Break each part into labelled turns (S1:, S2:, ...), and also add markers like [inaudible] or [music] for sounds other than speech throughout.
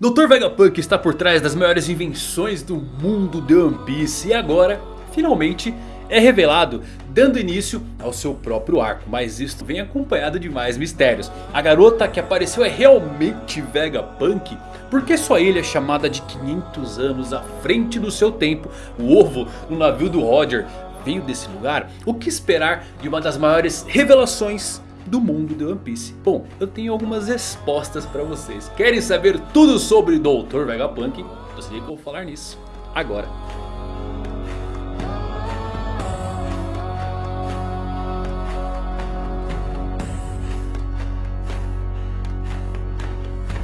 S1: Dr. Vegapunk está por trás das maiores invenções do mundo de One Piece e agora, finalmente, é revelado, dando início ao seu próprio arco. Mas isto vem acompanhado de mais mistérios. A garota que apareceu é realmente Vegapunk? Por que sua ilha é chamada de 500 anos à frente do seu tempo? O ovo no navio do Roger veio desse lugar? O que esperar de uma das maiores revelações do mundo de One Piece? Bom, eu tenho algumas respostas para vocês. Querem saber tudo sobre Dr. Vegapunk? Eu sei que eu vou falar nisso agora.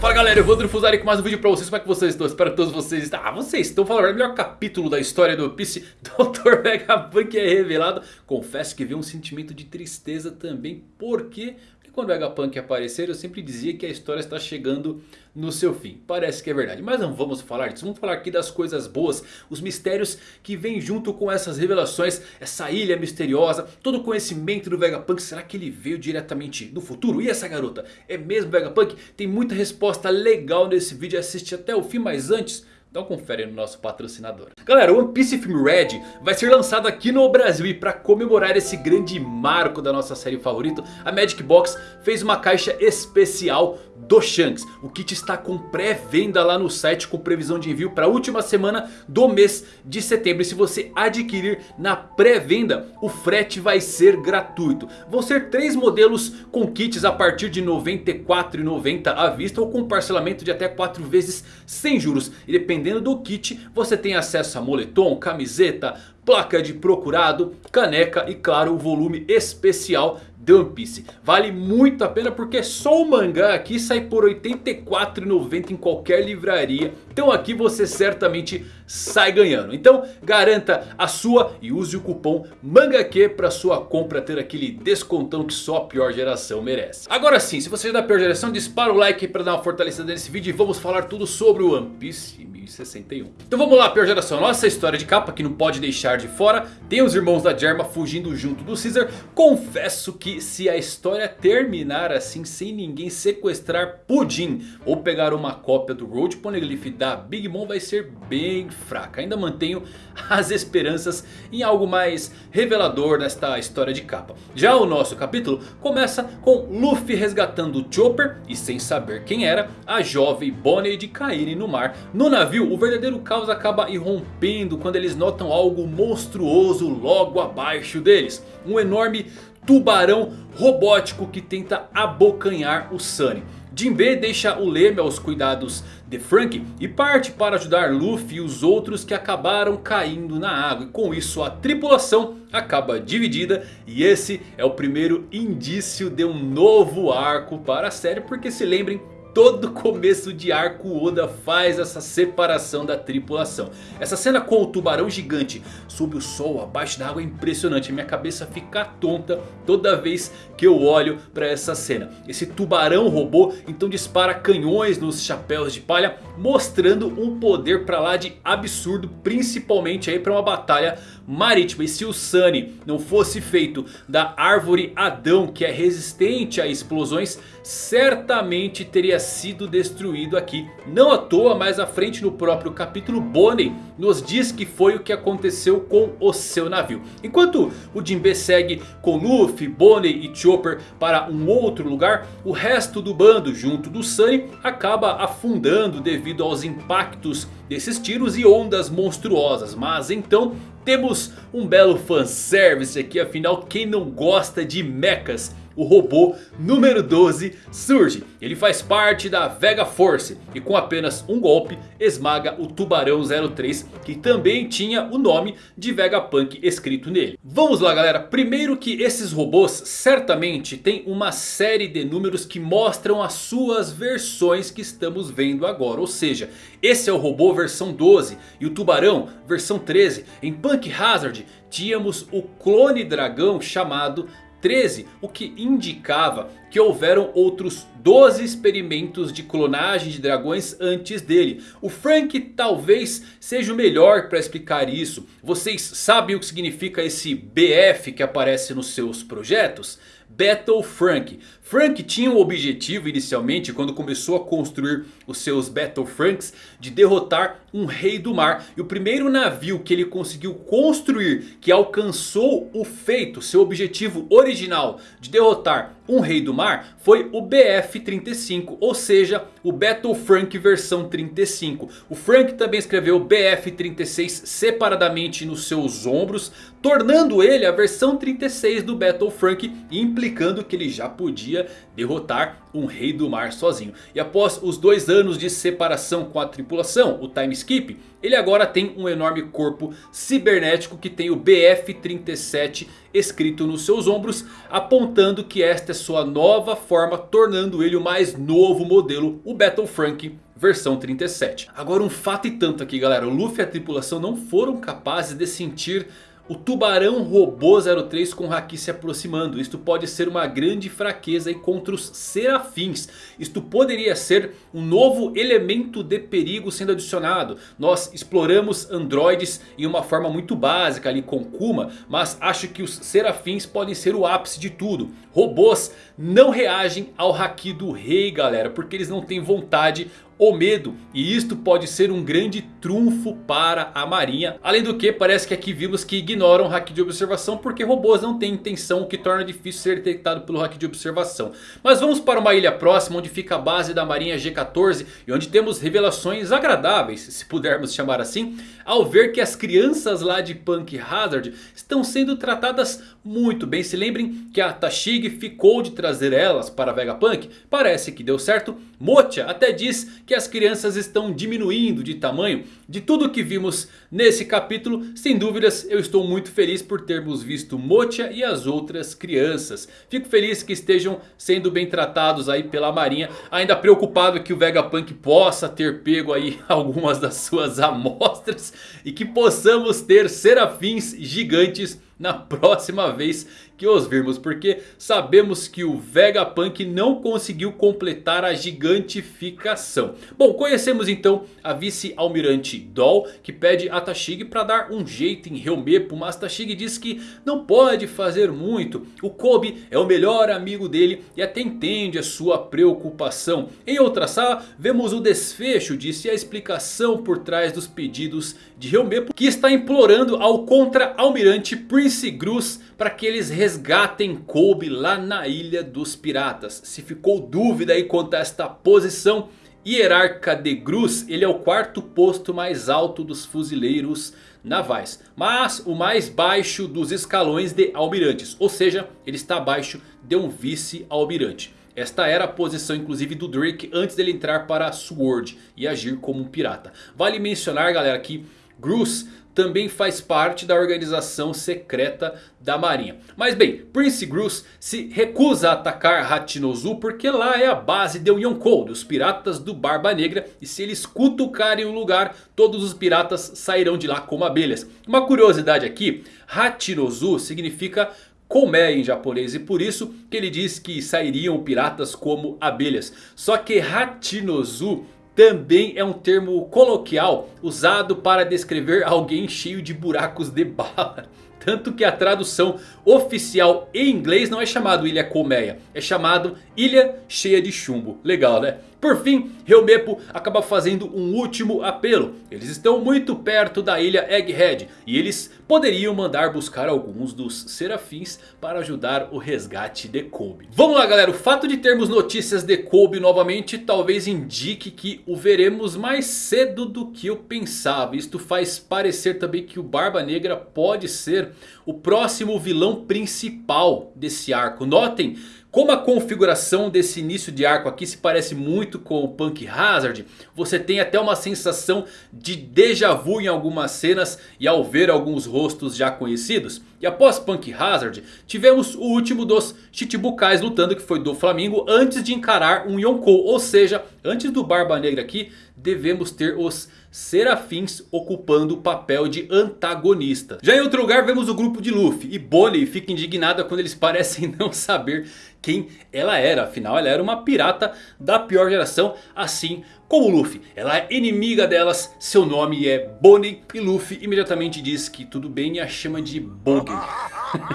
S1: Fala galera, eu vou Fusari com mais um vídeo pra vocês, como é que vocês estão? Espero que todos vocês estão... Ah, vocês estão falando, o melhor capítulo da história do Piece [laughs] Dr. Vegapunk é revelado Confesso que veio um sentimento de tristeza também, porque e quando o Vegapunk aparecer eu sempre dizia que a história está chegando no seu fim. Parece que é verdade. Mas não vamos falar disso. Vamos falar aqui das coisas boas. Os mistérios que vêm junto com essas revelações. Essa ilha misteriosa. Todo o conhecimento do Vegapunk. Será que ele veio diretamente do futuro? E essa garota? É mesmo Vegapunk? Tem muita resposta legal nesse vídeo. Assiste até o fim. Mas antes... Então confere no nosso patrocinador. Galera, One Piece Film Red vai ser lançado aqui no Brasil. E para comemorar esse grande marco da nossa série favorita. A Magic Box fez uma caixa especial do Shanks. O kit está com pré-venda lá no site com previsão de envio para a última semana do mês de setembro. E se você adquirir na pré-venda, o frete vai ser gratuito. Vão ser três modelos com kits a partir de R$ 94,90 à vista ou com parcelamento de até 4 vezes sem juros. E dependendo do kit, você tem acesso a moletom, camiseta, placa de procurado, caneca e claro o volume especial de One Piece. Vale muito a pena porque só o mangá aqui sai por R$ 84,90 em qualquer livraria. Então aqui você certamente sai ganhando. Então garanta a sua e use o cupom MANGAQ para sua compra ter aquele descontão que só a pior geração merece. Agora sim, se você é da pior geração, dispara o like para dar uma fortalecida nesse vídeo e vamos falar tudo sobre o One Piece 1061. Então vamos lá, pior geração. Nossa história de capa que não pode deixar de fora. Tem os irmãos da Germa fugindo junto do Caesar. Confesso que se a história terminar assim sem ninguém sequestrar Pudim. Ou pegar uma cópia do Road Poneglyph da Big Mom vai ser bem fraca. Ainda mantenho [laughs] as esperanças em algo mais revelador nesta história de capa. Já o nosso capítulo começa com Luffy resgatando Chopper. E sem saber quem era, a jovem Bonnie de caírem no mar no navio o verdadeiro caos acaba irrompendo quando eles notam algo monstruoso logo abaixo deles. Um enorme tubarão robótico que tenta abocanhar o Sunny. Jinbe deixa o leme aos cuidados de Frank e parte para ajudar Luffy e os outros que acabaram caindo na água. E com isso a tripulação acaba dividida e esse é o primeiro indício de um novo arco para a série. Porque se lembrem todo começo de arco Oda faz essa separação da tripulação. Essa cena com o tubarão gigante sob o sol abaixo da água é impressionante. Minha cabeça fica tonta toda vez que eu olho para essa cena. Esse tubarão robô então dispara canhões nos chapéus de palha. Mostrando um poder para lá de absurdo. Principalmente aí para uma batalha marítima. E se o Sunny não fosse feito da árvore Adão que é resistente a explosões. Certamente teria sido destruído aqui. Não à toa, mais à frente no próprio capítulo, Bonnie nos diz que foi o que aconteceu com o seu navio. Enquanto o Jinbe segue com Luffy, Bonnie e Chopper para um outro lugar, o resto do bando junto do Sunny acaba afundando devido aos impactos desses tiros e ondas monstruosas. Mas então temos um belo fanservice aqui, afinal quem não gosta de mechas? O robô número 12 surge. Ele faz parte da Vega Force e com apenas um golpe esmaga o Tubarão 03 que também tinha o nome de Vegapunk escrito nele. Vamos lá galera, primeiro que esses robôs certamente têm uma série de números que mostram as suas versões que estamos vendo agora. Ou seja, esse é o robô versão 12 e o Tubarão versão 13. Em Punk Hazard tínhamos o clone dragão chamado 13, o que indicava que houveram outros 12 experimentos de clonagem de dragões antes dele. O Frank talvez seja o melhor para explicar isso. Vocês sabem o que significa esse BF que aparece nos seus projetos? Battle Frank. Frank tinha o objetivo inicialmente quando começou a construir os seus Battle Franks de derrotar um rei do mar. E o primeiro navio que ele conseguiu construir que alcançou o feito, seu objetivo original de derrotar um rei do mar foi o BF-35, ou seja, o Battle Frank versão 35. O Frank também escreveu o BF-36 separadamente nos seus ombros, tornando ele a versão 36 do Battle Frank, implicando que ele já podia derrotar um rei do mar sozinho. E após os dois anos de separação com a tripulação, o time skip, ele agora tem um enorme corpo cibernético que tem o BF-37 escrito nos seus ombros, apontando que esta é sua nova forma, tornando ele o mais novo modelo, o Battle Frank versão 37. Agora um fato e tanto aqui galera, o Luffy e a tripulação não foram capazes de sentir o tubarão robô 03 com Haki se aproximando. Isto pode ser uma grande fraqueza contra os serafins. Isto poderia ser um novo elemento de perigo sendo adicionado. Nós exploramos androides em uma forma muito básica ali com Kuma. Mas acho que os serafins podem ser o ápice de tudo. Robôs não reagem ao Haki do rei galera. Porque eles não têm vontade ou medo. E isto pode ser um grande trunfo para a marinha. Além do que parece que aqui vimos que ignoram o hack de observação. Porque robôs não têm intenção. O que torna difícil ser detectado pelo hack de observação. Mas vamos para uma ilha próxima. Onde fica a base da marinha G14. E onde temos revelações agradáveis. Se pudermos chamar assim. Ao ver que as crianças lá de Punk Hazard estão sendo tratadas muito bem. Se lembrem que a Tashig ficou de trazer elas para Vegapunk. Parece que deu certo. Mocha até diz que as crianças estão diminuindo de tamanho. De tudo que vimos nesse capítulo, sem dúvidas eu estou muito feliz por termos visto Mocha e as outras crianças. Fico feliz que estejam sendo bem tratados aí pela marinha. Ainda preocupado que o Vegapunk possa ter pego aí [laughs] algumas das suas amostras. E que possamos ter serafins gigantes na próxima vez que os virmos. Porque sabemos que o Vegapunk não conseguiu completar a gigantificação. Bom, conhecemos então a vice-almirante Doll. Que pede a Tashig para dar um jeito em Helmepo. Mas Tashig diz que não pode fazer muito. O Kobe é o melhor amigo dele e até entende a sua preocupação. Em outra sala vemos o desfecho disso e a explicação por trás dos pedidos de Helmepo. Que está implorando ao contra-almirante Prince Gruz para que eles resgatem Kobe lá na ilha dos piratas. Se ficou dúvida aí quanto a esta posição, Hierarca de Gruz, ele é o quarto posto mais alto dos fuzileiros navais. Mas o mais baixo dos escalões de almirantes. Ou seja, ele está abaixo de um vice-almirante. Esta era a posição inclusive do Drake antes dele entrar para a Sword e agir como um pirata. Vale mencionar galera que Gruz também faz parte da organização secreta da marinha. Mas bem, Prince Gruz se recusa a atacar Hachinozu porque lá é a base de Yonkou, dos piratas do Barba Negra. E se eles cutucarem o lugar, todos os piratas sairão de lá como abelhas. Uma curiosidade aqui, Hachinozu significa colmeia em japonês. E por isso que ele diz que sairiam piratas como abelhas. Só que Hachinozu também é um termo coloquial usado para descrever alguém cheio de buracos de bala. [laughs] Tanto que a tradução oficial em inglês não é chamado Ilha Colmeia. É chamado Ilha Cheia de Chumbo. Legal né? Por fim, Helmepo acaba fazendo um último apelo. Eles estão muito perto da ilha Egghead. E eles poderiam mandar buscar alguns dos serafins para ajudar o resgate de Kobe. Vamos lá galera, o fato de termos notícias de Kobe novamente talvez indique que o veremos mais cedo do que eu pensava. Isto faz parecer também que o Barba Negra pode ser o próximo vilão principal desse arco. Notem como a configuração desse início de arco aqui se parece muito com o Punk Hazard. Você tem até uma sensação de déjà vu em algumas cenas e ao ver alguns rostos já conhecidos. E após Punk Hazard, tivemos o último dos Chichibukais lutando que foi do Flamengo antes de encarar um Yonkou. Ou seja, antes do Barba Negra aqui, devemos ter os serafins ocupando o papel de antagonista. Já em outro lugar vemos o grupo de Luffy. E Bonnie fica indignada quando eles [laughs] parecem não saber quem ela era. Afinal ela era uma pirata da pior geração, assim como Luffy. Ela é inimiga delas, seu nome é Bonnie e Luffy imediatamente diz que tudo bem e a chama de Bog.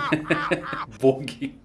S1: [laughs] Bog.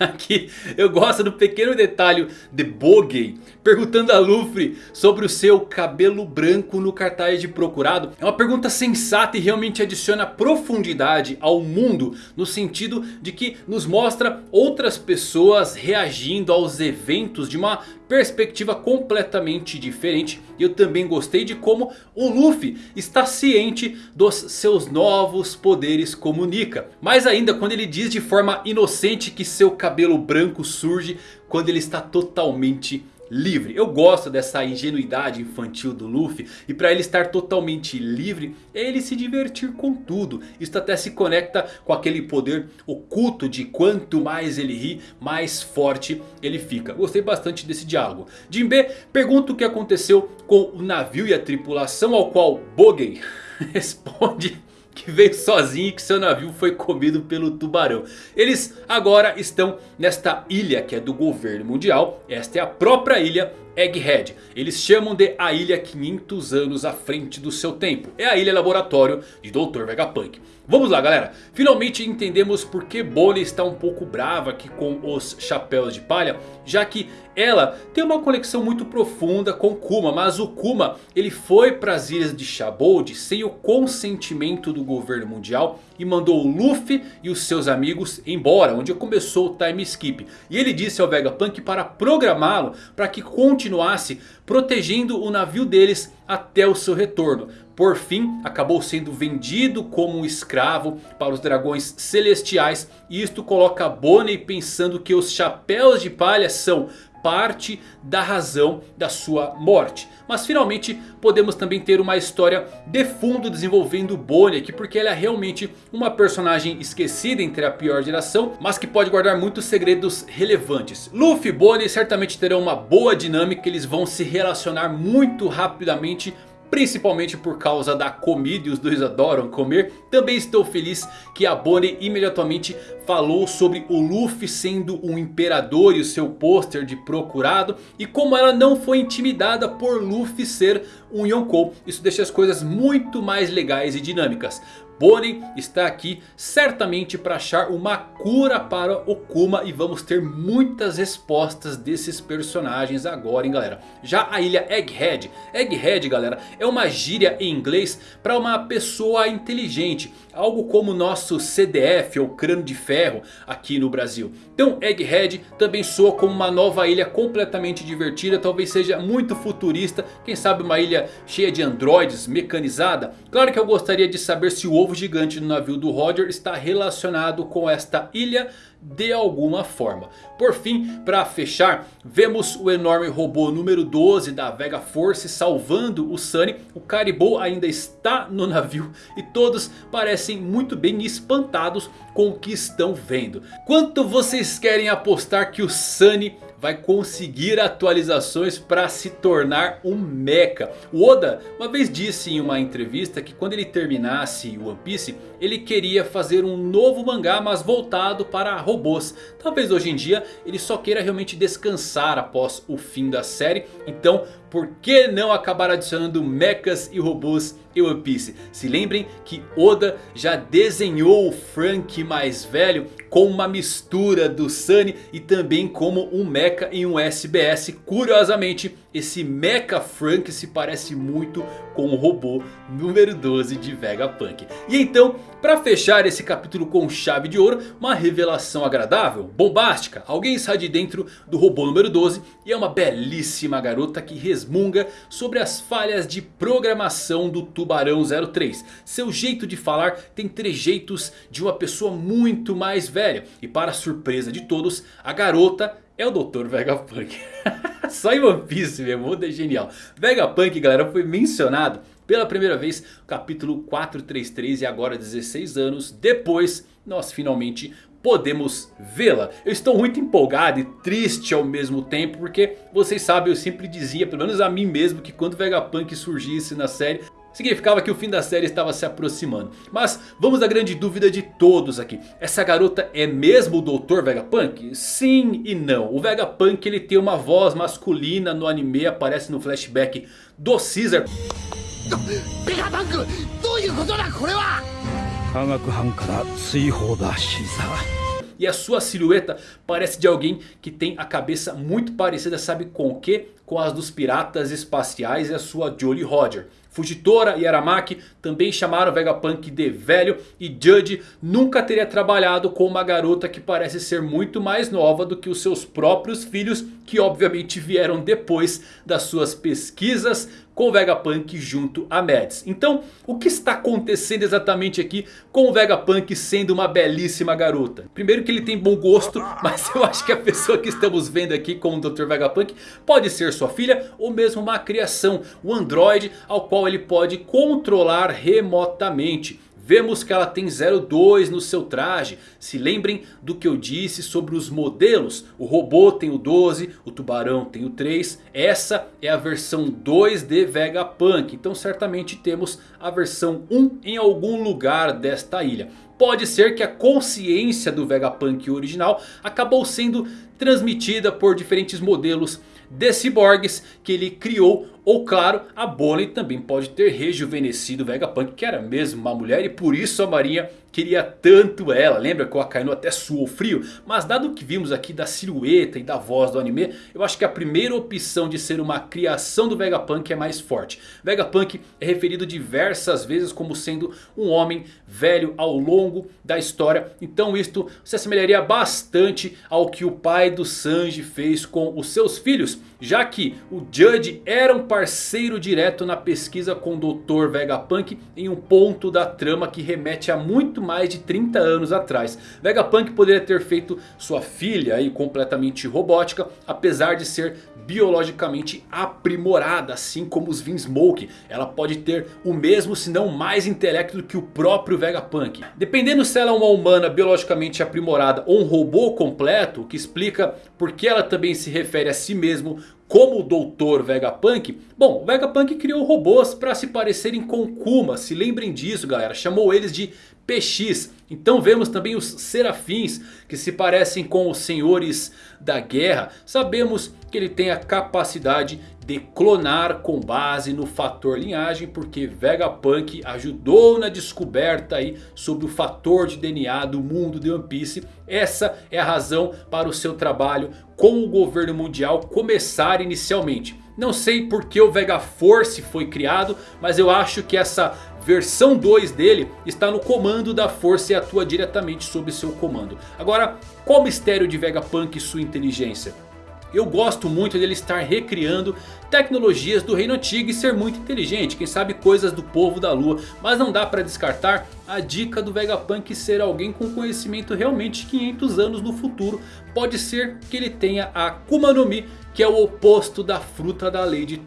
S1: Aqui eu gosto do pequeno detalhe de Bogey perguntando a Luffy sobre o seu cabelo branco no cartaz de procurado. É uma pergunta sensata e realmente adiciona profundidade ao mundo. No sentido de que nos mostra outras pessoas reagindo aos eventos de uma perspectiva completamente diferente. E eu também gostei de como o Luffy está ciente dos seus novos poderes como Nika. Mais ainda quando ele diz de forma inocente que seu cabelo branco surge quando ele está totalmente livre. Eu gosto dessa ingenuidade infantil do Luffy. E para ele estar totalmente livre é ele se divertir com tudo. Isso até se conecta com aquele poder oculto de quanto mais ele ri, mais forte ele fica. Gostei bastante desse diálogo. Jinbe pergunta o que aconteceu com o navio e a tripulação ao qual Bogen [laughs] responde que veio sozinho e que seu navio foi comido pelo tubarão. Eles agora estão nesta ilha que é do governo mundial. Esta é a própria ilha Egghead. Eles chamam de a ilha 500 anos à frente do seu tempo. É a ilha laboratório de Dr. Vegapunk. Vamos lá galera, finalmente entendemos por que Bonnie está um pouco brava aqui com os chapéus de palha. Já que ela tem uma conexão muito profunda com Kuma. Mas o Kuma ele foi para as ilhas de Shabold sem o consentimento do governo mundial. E mandou Luffy e os seus amigos embora. Onde começou o time skip. E ele disse ao Vegapunk para programá-lo para que continuasse protegendo o navio deles até o seu retorno. Por fim, acabou sendo vendido como um escravo para os dragões celestiais. E isto coloca Bonnie pensando que os chapéus de palha são parte da razão da sua morte. Mas finalmente podemos também ter uma história de fundo desenvolvendo Bonnie aqui. Porque ela é realmente uma personagem esquecida entre a pior geração. Mas que pode guardar muitos segredos relevantes. Luffy e Bonnie certamente terão uma boa dinâmica. Eles vão se relacionar muito rapidamente principalmente por causa da comida e os dois adoram comer. Também estou feliz que a Bonnie imediatamente falou sobre o Luffy sendo um imperador e o seu pôster de procurado. E como ela não foi intimidada por Luffy ser um Yonkou. Isso deixa as coisas muito mais legais e dinâmicas. Bonnie está aqui certamente para achar uma cura para o Kuma. E vamos ter muitas respostas desses personagens agora, hein galera. Já a ilha Egghead. Egghead galera é uma gíria em inglês para uma pessoa inteligente. Algo como o nosso CDF ou crânio de ferro aqui no Brasil. Então Egghead também soa como uma nova ilha completamente divertida. Talvez seja muito futurista. Quem sabe uma ilha cheia de androides, mecanizada. Claro que eu gostaria de saber se o ovo gigante no navio do Roger está relacionado com esta ilha de alguma forma. Por fim, para fechar, vemos o enorme robô número 12 da Vega Force salvando o Sunny. O Caribou ainda está no navio e todos parecem muito bem espantados com o que estão vendo. Quanto vocês querem apostar que o Sunny vai conseguir atualizações para se tornar um mecha. O Oda uma vez disse em uma entrevista que quando ele terminasse One Piece, ele queria fazer um novo mangá mas voltado para robôs. Talvez hoje em dia ele só queira realmente descansar após o fim da série. Então por que não acabar adicionando mechas e robôs em One Piece? Se lembrem que Oda já desenhou o Frank mais velho com uma mistura do Sunny e também como um mecha em um SBS. Curiosamente esse Mecha Frank se parece muito com o robô número 12 de Vegapunk. E então, para fechar esse capítulo com chave de ouro, uma revelação agradável, bombástica. Alguém está de dentro do robô número 12 e é uma belíssima garota que resmunga sobre as falhas de programação do Tubarão 03. Seu jeito de falar tem trejeitos de uma pessoa muito mais velha. E para surpresa de todos, a garota é o Dr. Vegapunk. [laughs] Só em One Piece mesmo, o é genial. Vegapunk, galera, foi mencionado pela primeira vez no capítulo 433 e agora 16 anos depois nós finalmente podemos vê-la. Eu estou muito empolgado e triste ao mesmo tempo porque vocês sabem eu sempre dizia, pelo menos a mim mesmo, que quando Vegapunk surgisse na série significava que o fim da série estava se aproximando. Mas vamos à grande dúvida de todos aqui. Essa garota é mesmo o Dr. Vegapunk? Sim e não. O Vegapunk ele tem uma voz masculina no anime, aparece no flashback do Caesar. Vegapunk, e a sua silhueta parece de alguém que tem a cabeça muito parecida, sabe com o que? Com as dos piratas espaciais e a sua Jolly Roger. Fujitora e Aramaki também chamaram Vegapunk de velho. E Judge nunca teria trabalhado com uma garota que parece ser muito mais nova do que os seus próprios filhos. Que obviamente vieram depois das suas pesquisas com o Vegapunk junto a Mads. Então, o que está acontecendo exatamente aqui com o Vegapunk sendo uma belíssima garota? Primeiro que ele tem bom gosto, [laughs] mas eu acho que a pessoa que estamos vendo aqui com o Dr. Vegapunk pode ser sua filha ou mesmo uma criação, um androide ao qual ele pode controlar remotamente. Vemos que ela tem 02 no seu traje. Se lembrem do que eu disse sobre os modelos. O robô tem o 12, o tubarão tem o 3. Essa é a versão 2 de Vegapunk. Então certamente temos a versão 1 em algum lugar desta ilha. Pode ser que a consciência do Vegapunk original acabou sendo transmitida por diferentes modelos de ciborgues que ele criou ou claro, a Bonnie também pode ter rejuvenescido Vegapunk, que era mesmo uma mulher. E por isso a Marinha queria tanto ela. Lembra que o Akainu até suou frio? Mas dado o que vimos aqui da silhueta e da voz do anime. Eu acho que a primeira opção de ser uma criação do Vegapunk é mais forte. Vegapunk é referido diversas vezes como sendo um homem velho ao longo da história. Então isto se assemelharia bastante ao que o pai do Sanji fez com os seus filhos. Já que o Judge era um parceiro direto na pesquisa com o Dr. Vegapunk em um ponto da trama que remete a muito mais de 30 anos atrás. Vegapunk poderia ter feito sua filha aí completamente robótica, apesar de ser biologicamente aprimorada, assim como os Vinsmoke. Ela pode ter o mesmo, se não mais intelecto do que o próprio Vegapunk. Dependendo se ela é uma humana biologicamente aprimorada ou um robô completo, o que explica porque ela também se refere a si mesmo como o Doutor Vegapunk? Bom, o Vegapunk criou robôs para se parecerem com Kuma. Se lembrem disso galera. Chamou eles de PX. Então vemos também os serafins que se parecem com os senhores da guerra. Sabemos que ele tem a capacidade de clonar com base no fator linhagem. Porque Vegapunk ajudou na descoberta aí sobre o fator de DNA do mundo de One Piece. Essa é a razão para o seu trabalho com o governo mundial começar inicialmente. Não sei porque o Vega Force foi criado, mas eu acho que essa versão 2 dele está no comando da força e atua diretamente sob seu comando. Agora, qual o mistério de Vegapunk e sua inteligência? Eu gosto muito dele estar recriando tecnologias do reino antigo e ser muito inteligente. Quem sabe coisas do povo da lua. Mas não dá para descartar a dica do Vegapunk ser alguém com conhecimento realmente 500 anos no futuro. Pode ser que ele tenha a Akuma no Mi que é o oposto da fruta da lei de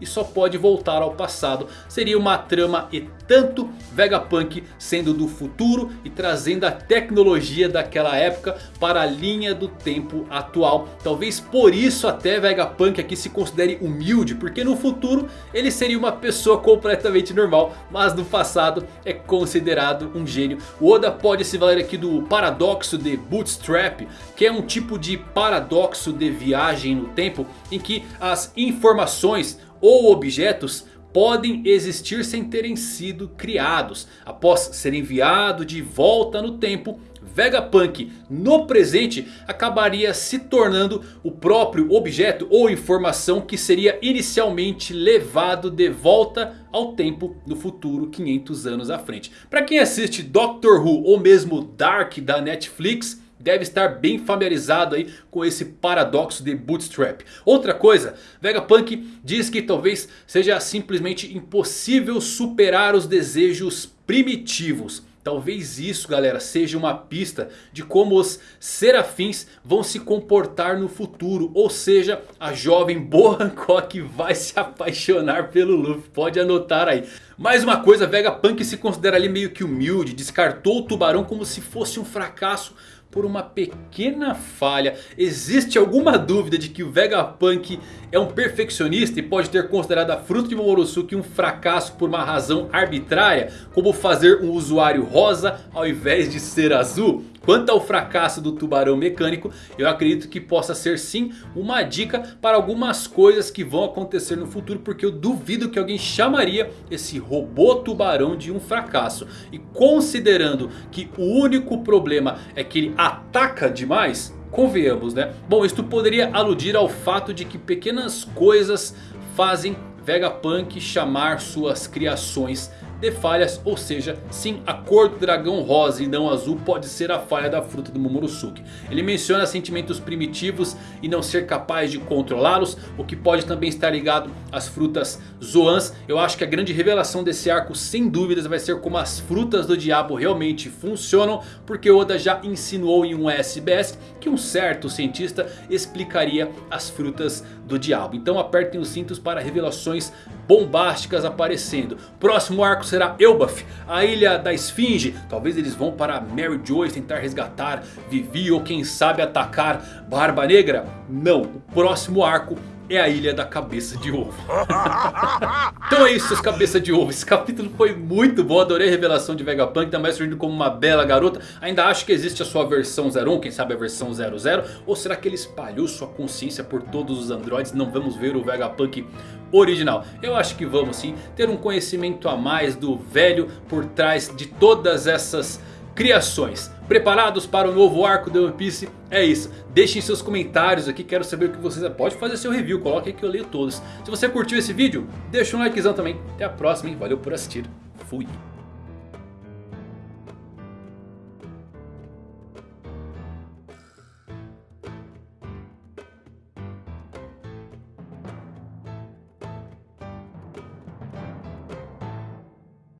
S1: e só pode voltar ao passado. Seria uma trama e tanto Vegapunk sendo do futuro e trazendo a tecnologia daquela época para a linha do tempo atual. Talvez por isso até Vegapunk aqui se considere humilde, porque no futuro ele seria uma pessoa completamente normal, mas no passado é considerado um gênio. O Oda pode se valer aqui do paradoxo de Bootstrap, que é um tipo de paradoxo de viagem no tempo tempo em que as informações ou objetos podem existir sem terem sido criados. Após ser enviado de volta no tempo, Vegapunk no presente acabaria se tornando o próprio objeto ou informação que seria inicialmente levado de volta ao tempo no futuro 500 anos à frente. Para quem assiste Doctor Who ou mesmo Dark da Netflix deve estar bem familiarizado aí com esse paradoxo de Bootstrap. Outra coisa, Vegapunk diz que talvez seja simplesmente impossível superar os desejos primitivos. Talvez isso galera seja uma pista de como os serafins vão se comportar no futuro. Ou seja, a jovem Boa Hancock vai se apaixonar pelo Luffy. Pode anotar aí. Mais uma coisa, Vegapunk se considera ali meio que humilde. Descartou o tubarão como se fosse um fracasso por uma pequena falha. Existe alguma dúvida de que o Vegapunk é um perfeccionista e pode ter considerado a fruta de Momonosuke um fracasso por uma razão arbitrária? Como fazer um usuário rosa ao invés de ser azul? Quanto ao fracasso do tubarão mecânico, eu acredito que possa ser sim uma dica para algumas coisas que vão acontecer no futuro. Porque eu duvido que alguém chamaria esse robô tubarão de um fracasso. E considerando que o único problema é que ele ataca demais... Convenhamos né? Bom, isto poderia aludir ao fato de que pequenas coisas fazem Vegapunk chamar suas criações de falhas. Ou seja, sim, a cor do dragão rosa e não azul pode ser a falha da fruta do Momonosuke. Ele menciona sentimentos primitivos e não ser capaz de controlá-los. O que pode também estar ligado às frutas Zoans. Eu acho que a grande revelação desse arco sem dúvidas vai ser como as frutas do diabo realmente funcionam. Porque Oda já insinuou em um SBS que um certo cientista explicaria as frutas do diabo. Então apertem os cintos para revelações bombásticas aparecendo. Próximo arco será Elbaf, a ilha da esfinge. Talvez eles vão para Mary Joyce tentar resgatar Vivi ou quem sabe atacar Barba Negra. Não, o próximo arco é a Ilha da Cabeça de Ovo. [laughs] então é isso, seus cabeça de ovo. Esse capítulo foi muito bom. Adorei a revelação de Vegapunk. Também surgindo como uma bela garota. Ainda acho que existe a sua versão 01. Quem sabe a versão 00. Ou será que ele espalhou sua consciência por todos os androides? Não vamos ver o Vegapunk original. Eu acho que vamos sim ter um conhecimento a mais do velho por trás de todas essas criações. Preparados para o novo arco do One Piece? É isso. Deixem seus comentários aqui. Quero saber o que vocês... Pode fazer seu review. Coloque que eu leio todos. Se você curtiu esse vídeo, deixa um likezão também. Até a próxima, hein? Valeu por assistir. Fui.